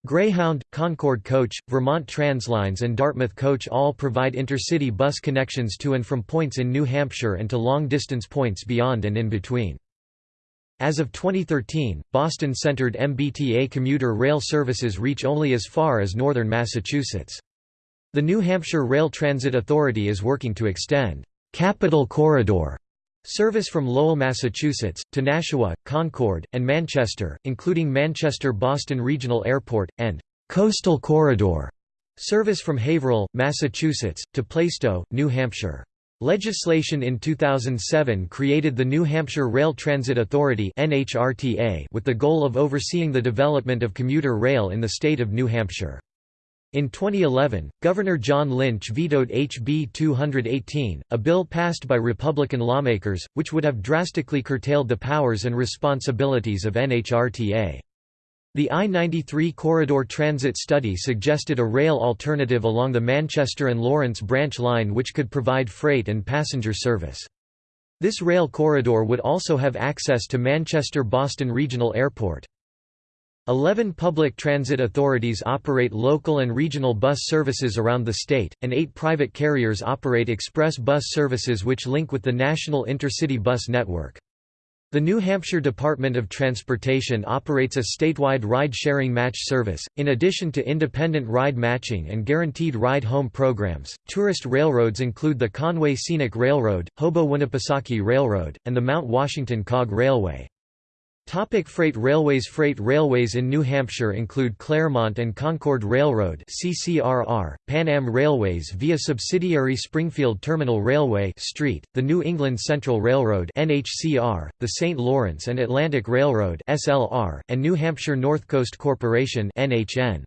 S1: Greyhound, Concord Coach, Vermont Translines and Dartmouth Coach all provide intercity bus connections to and from points in New Hampshire and to long-distance points beyond and in between. As of 2013, Boston-centered MBTA commuter rail services reach only as far as northern Massachusetts. The New Hampshire Rail Transit Authority is working to extend Capital Corridor Service from Lowell, Massachusetts, to Nashua, Concord, and Manchester, including Manchester-Boston Regional Airport, and «Coastal Corridor» service from Haverhill, Massachusetts, to Plaistow, New Hampshire. Legislation in 2007 created the New Hampshire Rail Transit Authority with the goal of overseeing the development of commuter rail in the state of New Hampshire. In 2011, Governor John Lynch vetoed HB 218, a bill passed by Republican lawmakers, which would have drastically curtailed the powers and responsibilities of NHRTA. The I-93 corridor transit study suggested a rail alternative along the Manchester and Lawrence branch line which could provide freight and passenger service. This rail corridor would also have access to Manchester-Boston Regional Airport. Eleven public transit authorities operate local and regional bus services around the state, and eight private carriers operate express bus services which link with the national intercity bus network. The New Hampshire Department of Transportation operates a statewide ride-sharing match service. In addition to independent ride matching and guaranteed ride home programs, tourist railroads include the Conway Scenic Railroad, Hobo-Winnipesaukee Railroad, and the Mount Washington Cog Railway. Topic freight railways Freight railways in New Hampshire include Claremont and Concord Railroad CCRR, Pan Am Railways via subsidiary Springfield Terminal Railway Street, the New England Central Railroad NHCR, the St. Lawrence and Atlantic Railroad SLR, and New Hampshire North Coast Corporation NHN.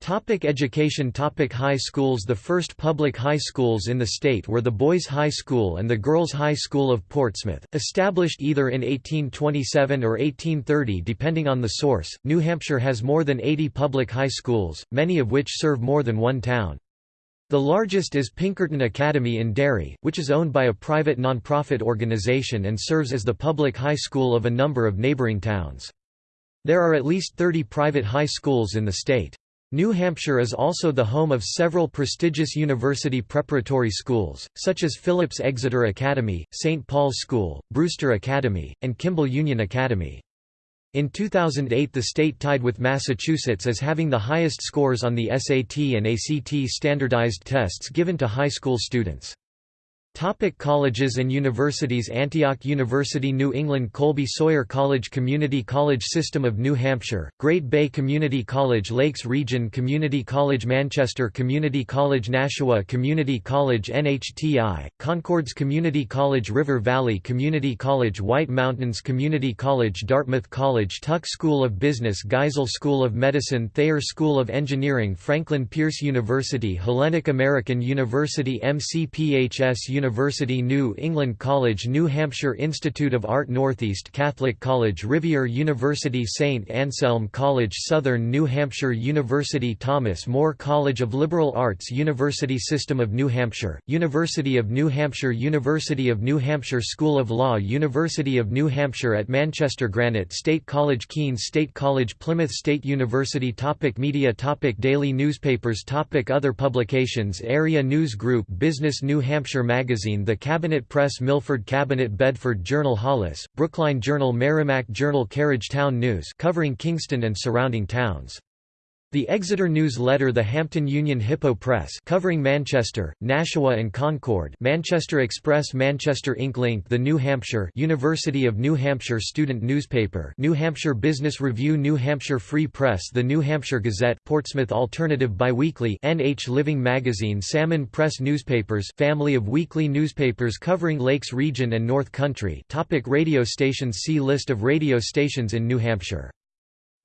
S1: Topic education Topic High schools The first public high schools in the state were the Boys High School and the Girls High School of Portsmouth, established either in 1827 or 1830 depending on the source. New Hampshire has more than 80 public high schools, many of which serve more than one town. The largest is Pinkerton Academy in Derry, which is owned by a private nonprofit organization and serves as the public high school of a number of neighboring towns. There are at least 30 private high schools in the state. New Hampshire is also the home of several prestigious university preparatory schools, such as Phillips Exeter Academy, St. Paul's School, Brewster Academy, and Kimball Union Academy. In 2008 the state tied with Massachusetts as having the highest scores on the SAT and ACT standardized tests given to high school students. Topic colleges and universities Antioch University New England Colby Sawyer College Community College System of New Hampshire, Great Bay Community College Lakes Region Community College Manchester Community College Nashua Community College NHTI, Concords Community College River Valley Community College White Mountains Community College Dartmouth College Tuck School of Business Geisel School of Medicine Thayer School of Engineering Franklin Pierce University Hellenic American University MCPHS University University New England College New Hampshire Institute of Art Northeast Catholic College Rivier University St. Anselm College Southern New Hampshire University Thomas More College of Liberal Arts University System of New Hampshire, University of New Hampshire University of New Hampshire School of Law University of New Hampshire at Manchester Granite State College Keene State College Plymouth State University topic Media topic Daily newspapers topic Other publications Area News Group Business New Hampshire Magazine magazine The Cabinet Press Milford Cabinet Bedford Journal Hollis, Brookline Journal Merrimack Journal Carriage Town News covering Kingston and surrounding towns the Exeter News Letter The Hampton Union Hippo Press covering Manchester, Nashua and Concord Manchester Express Manchester Ink Link The New Hampshire University of New Hampshire student newspaper New Hampshire Business Review New Hampshire Free Press The New Hampshire Gazette Portsmouth Alternative Biweekly NH Living Magazine Salmon Press Newspapers family of weekly newspapers covering Lakes Region and North Country Topic Radio stations See List of radio stations in New Hampshire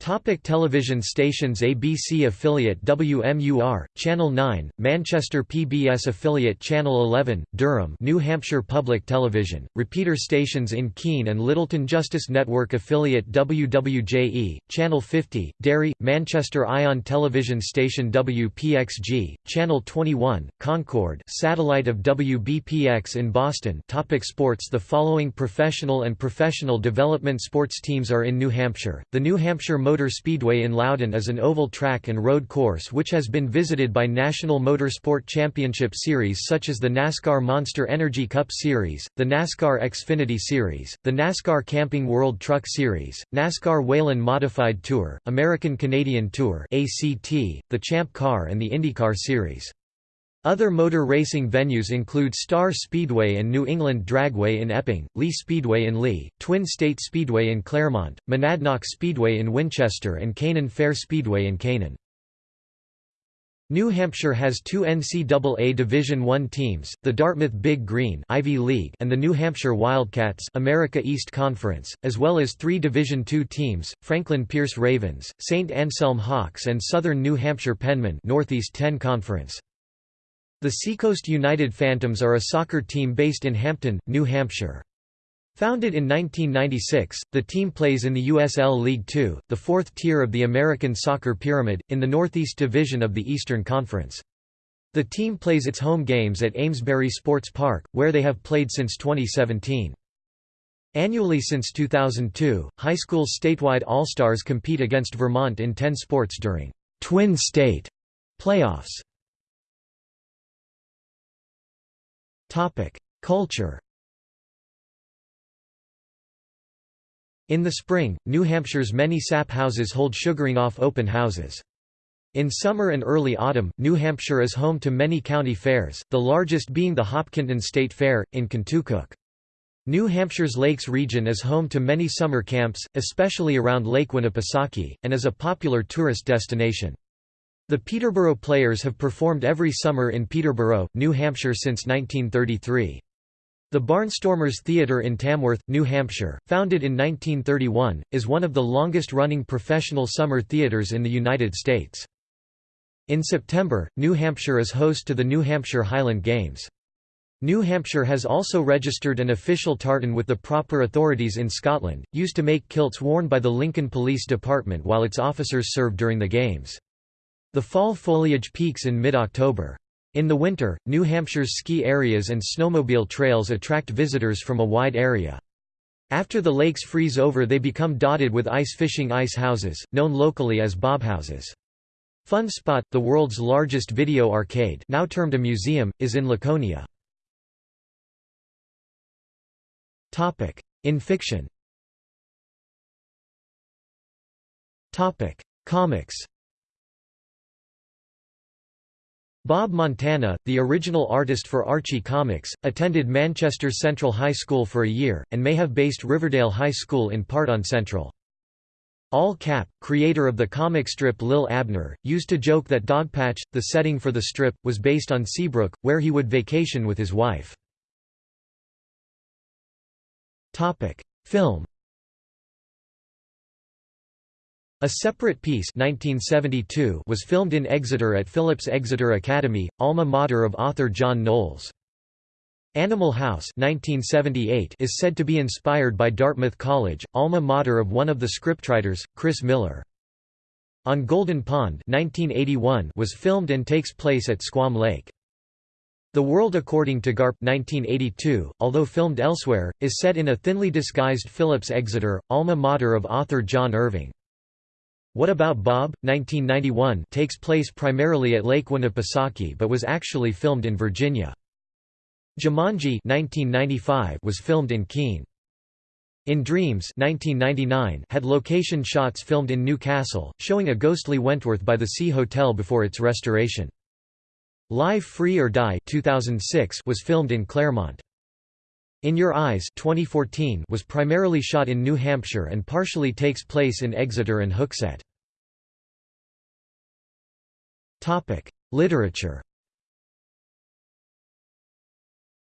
S1: Topic television stations ABC affiliate WMUR, Channel 9, Manchester PBS affiliate Channel 11, Durham New Hampshire Public Television, repeater stations in Keene and Littleton Justice Network affiliate WWJE, Channel 50, Derry, Manchester Ion Television Station WPXG, Channel 21, Concord satellite of WBPX in Boston. Topic Sports The following professional and professional development sports teams are in New Hampshire, the New Hampshire Motor Speedway in Loudon is an oval track and road course which has been visited by National Motorsport Championship Series such as the NASCAR Monster Energy Cup Series, the NASCAR Xfinity Series, the NASCAR Camping World Truck Series, NASCAR Whelen Modified Tour, American Canadian Tour ACT, the Champ Car and the IndyCar Series. Other motor racing venues include Star Speedway and New England Dragway in Epping, Lee Speedway in Lee, Twin State Speedway in Claremont, Monadnock Speedway in Winchester and Canaan Fair Speedway in Canaan. New Hampshire has two NCAA Division I teams, the Dartmouth Big Green Ivy League and the New Hampshire Wildcats America East Conference, as well as three Division II teams, Franklin Pierce Ravens, St. Anselm Hawks and Southern New Hampshire Penmen Northeast 10 Conference. The Seacoast United Phantoms are a soccer team based in Hampton, New Hampshire. Founded in 1996, the team plays in the USL League Two, the fourth tier of the American soccer pyramid, in the Northeast Division of the Eastern Conference. The team plays its home games at Amesbury Sports Park, where they have played since 2017. Annually since 2002, high school statewide All-Stars compete against Vermont in 10 sports during Twin State playoffs. Culture. In the spring, New Hampshire's many sap houses hold sugaring off open houses. In summer and early autumn, New Hampshire is home to many county fairs, the largest being the Hopkinton State Fair, in Contoocook. New Hampshire's Lakes region is home to many summer camps, especially around Lake Winnipesaukee, and is a popular tourist destination. The Peterborough Players have performed every summer in Peterborough, New Hampshire since 1933. The Barnstormers Theatre in Tamworth, New Hampshire, founded in 1931, is one of the longest-running professional summer theatres in the United States. In September, New Hampshire is host to the New Hampshire Highland Games. New Hampshire has also registered an official tartan with the proper authorities in Scotland, used to make kilts worn by the Lincoln Police Department while its officers served during the Games. The fall foliage peaks in mid-October. In the winter, New Hampshire's ski areas and snowmobile trails attract visitors from a wide area. After the lakes freeze over they become dotted with ice fishing ice houses, known locally as bobhouses. Fun Spot, the world's largest video arcade now termed a museum, is in Laconia. In fiction Comics Bob Montana, the original artist for Archie Comics, attended Manchester Central High School for a year, and may have based Riverdale High School in part on Central. Al Capp, creator of the comic strip Lil Abner, used to joke that Dogpatch, the setting for the strip, was based on Seabrook, where he would vacation with his wife. Film a Separate Peace 1972 was filmed in Exeter at Phillips Exeter Academy, alma mater of author John Knowles. Animal House 1978 is said to be inspired by Dartmouth College, alma mater of one of the scriptwriters, Chris Miller. On Golden Pond 1981 was filmed and takes place at Squam Lake. The World According to Garp 1982, although filmed elsewhere, is set in a thinly disguised Phillips Exeter, alma mater of author John Irving. What About Bob? 1991 takes place primarily at Lake Winnipesaukee but was actually filmed in Virginia. Jumanji 1995 was filmed in Keene. In Dreams 1999 had location shots filmed in New Castle, showing a ghostly Wentworth by the Sea Hotel before its restoration. Live Free or Die 2006 was filmed in Claremont. In Your Eyes 2014 was primarily shot in New Hampshire and partially takes place in Exeter and Hooksett. Literature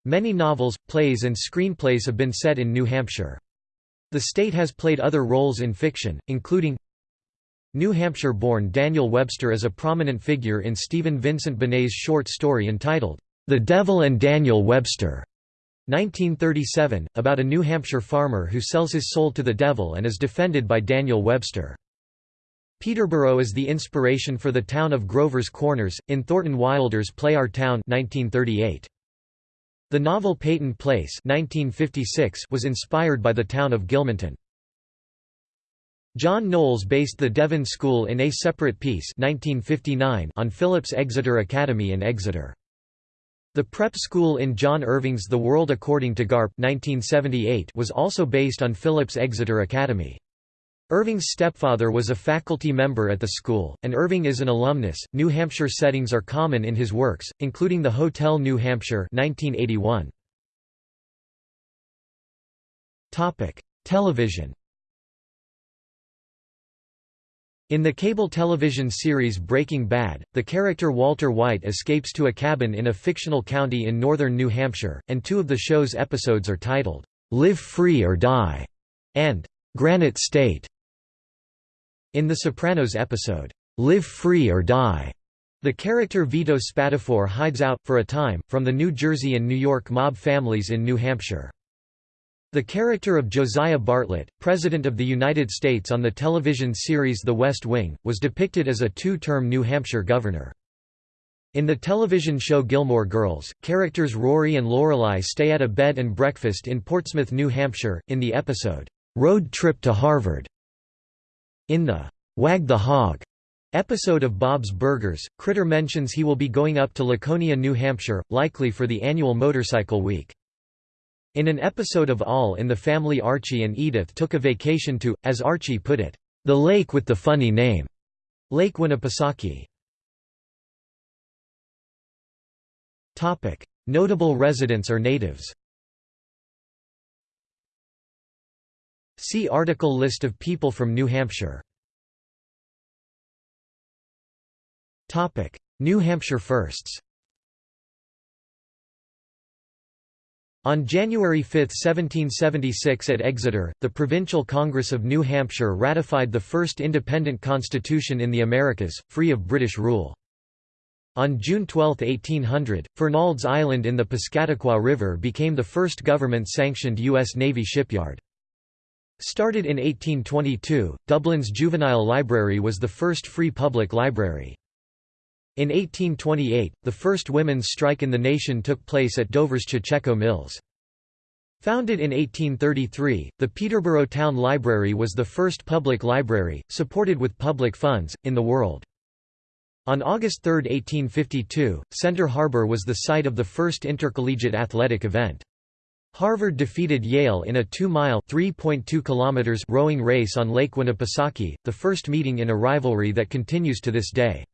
S1: Many novels, plays and screenplays have been set in New Hampshire. The state has played other roles in fiction, including New Hampshire-born Daniel Webster as a prominent figure in Stephen Vincent Benet's short story entitled, The Devil and Daniel Webster. 1937, about a New Hampshire farmer who sells his soul to the devil and is defended by Daniel Webster. Peterborough is the inspiration for the town of Grover's Corners, in Thornton Wilder's play Our Town 1938. The novel Peyton Place 1956 was inspired by the town of Gilmanton. John Knowles based the Devon School in A Separate Peace 1959 on Phillips Exeter Academy in Exeter. The prep school in John Irving's The World According to Garp 1978 was also based on Phillips Exeter Academy. Irving's stepfather was a faculty member at the school, and Irving is an alumnus. New Hampshire settings are common in his works, including the Hotel New Hampshire 1981. Topic: Television In the cable television series Breaking Bad, the character Walter White escapes to a cabin in a fictional county in northern New Hampshire, and two of the show's episodes are titled, "'Live Free or Die' and "'Granite State'. In The Sopranos episode, "'Live Free or Die' The character Vito Spatafore hides out, for a time, from the New Jersey and New York mob families in New Hampshire. The character of Josiah Bartlet, President of the United States on the television series The West Wing, was depicted as a two-term New Hampshire governor. In the television show Gilmore Girls, characters Rory and Lorelai stay at a bed and breakfast in Portsmouth, New Hampshire, in the episode, "'Road Trip to Harvard". In the "'Wag the Hog' episode of Bob's Burgers, Critter mentions he will be going up to Laconia, New Hampshire, likely for the annual motorcycle week. In an episode of All in the Family Archie and Edith took a vacation to, as Archie put it, "...the lake with the funny name", Lake Winnipesaukee. Notable residents or natives. See article List of people from New Hampshire. New Hampshire firsts On January 5, 1776 at Exeter, the Provincial Congress of New Hampshire ratified the first independent constitution in the Americas, free of British rule. On June 12, 1800, Fernald's Island in the Piscataqua River became the first government-sanctioned U.S. Navy shipyard. Started in 1822, Dublin's Juvenile Library was the first free public library. In 1828, the first women's strike in the nation took place at Dover's Cocheco Mills. Founded in 1833, the Peterborough Town Library was the first public library, supported with public funds, in the world. On August 3, 1852, Center Harbor was the site of the first intercollegiate athletic event. Harvard defeated Yale in a 2-mile rowing race on Lake Winnipesaukee, the first meeting in a rivalry that continues to this day.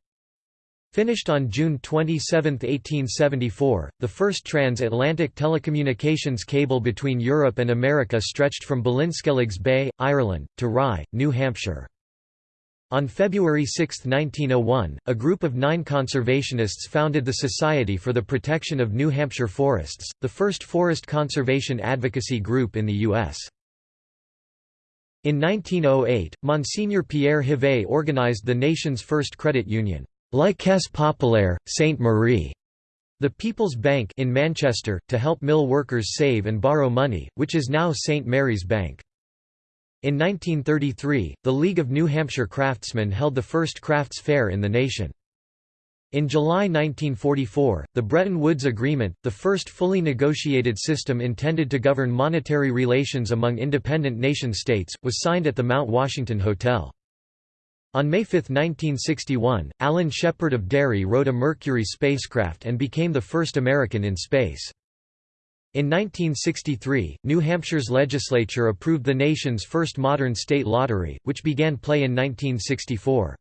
S1: Finished on June 27, 1874, the first transatlantic telecommunications cable between Europe and America stretched from Ballinskelligs Bay, Ireland, to Rye, New Hampshire. On February 6, 1901, a group of nine conservationists founded the Society for the Protection of New Hampshire Forests, the first forest conservation advocacy group in the U.S. In 1908, Monsignor Pierre Hevey organized the nation's first credit union. La Caisse Populaire, Sainte Marie, the People's Bank in Manchester, to help mill workers save and borrow money, which is now St. Mary's Bank. In 1933, the League of New Hampshire Craftsmen held the first crafts fair in the nation. In July 1944, the Bretton Woods Agreement, the first fully negotiated system intended to govern monetary relations among independent nation-states, was signed at the Mount Washington Hotel. On May 5, 1961, Alan Shepard of Derry rode a Mercury spacecraft and became the first American in space. In 1963, New Hampshire's legislature approved the nation's first modern state lottery, which began play in 1964.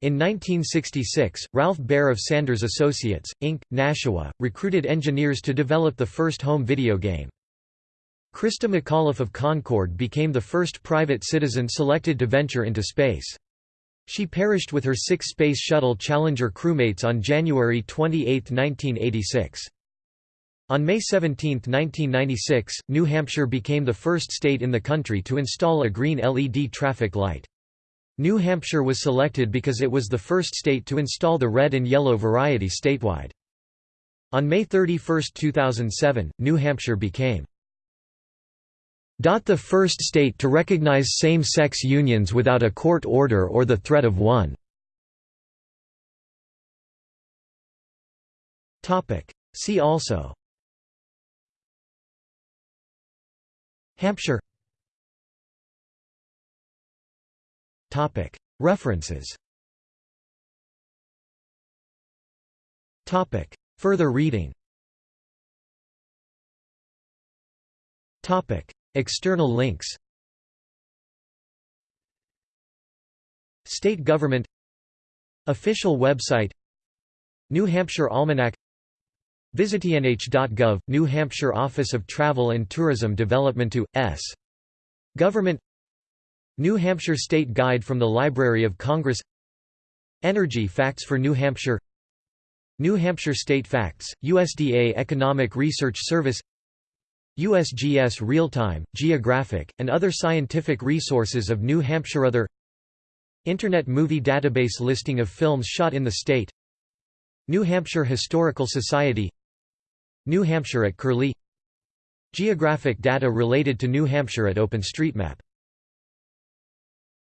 S1: In 1966, Ralph Baer of Sanders Associates, Inc., Nashua, recruited engineers to develop the first home video game. Christa McAuliffe of Concord became the first private citizen selected to venture into space. She perished with her six Space Shuttle Challenger crewmates on January 28, 1986. On May 17, 1996, New Hampshire became the first state in the country to install a green LED traffic light. New Hampshire was selected because it was the first state to install the red and yellow variety statewide. On May 31, 2007, New Hampshire became the first state to recognize same-sex unions without a court order or the threat of one. See also. Hampshire. References. Further reading External links State government Official website New Hampshire Almanac VisitNH.gov, New Hampshire Office of Travel and Tourism Development to, S. Government New Hampshire State Guide from the Library of Congress Energy Facts for New Hampshire New Hampshire State Facts, USDA Economic Research Service USGS Real-Time, Geographic, and other scientific resources of New Hampshire Other Internet Movie Database listing of films shot in the state New Hampshire Historical Society New Hampshire at Curlie Geographic data related to New Hampshire at OpenStreetMap